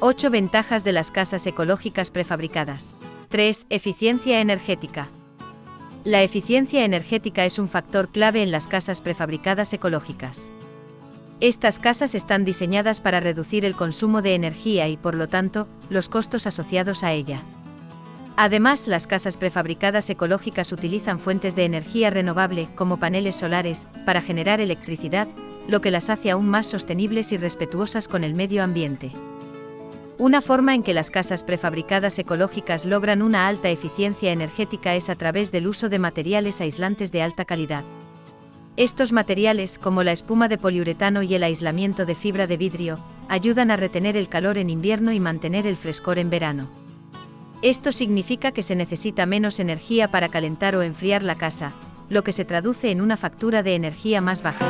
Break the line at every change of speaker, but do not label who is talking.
8 ventajas de las casas ecológicas prefabricadas. 3. Eficiencia energética. La eficiencia energética es un factor clave en las casas prefabricadas ecológicas. Estas casas están diseñadas para reducir el consumo de energía y, por lo tanto, los costos asociados a ella. Además, las casas prefabricadas ecológicas utilizan fuentes de energía renovable, como paneles solares, para generar electricidad, lo que las hace aún más sostenibles y respetuosas con el medio ambiente. Una forma en que las casas prefabricadas ecológicas logran una alta eficiencia energética es a través del uso de materiales aislantes de alta calidad. Estos materiales, como la espuma de poliuretano y el aislamiento de fibra de vidrio, ayudan a retener el calor en invierno y mantener el frescor en verano. Esto significa que se necesita menos energía para calentar o enfriar la casa, lo que se traduce en una factura de energía más baja.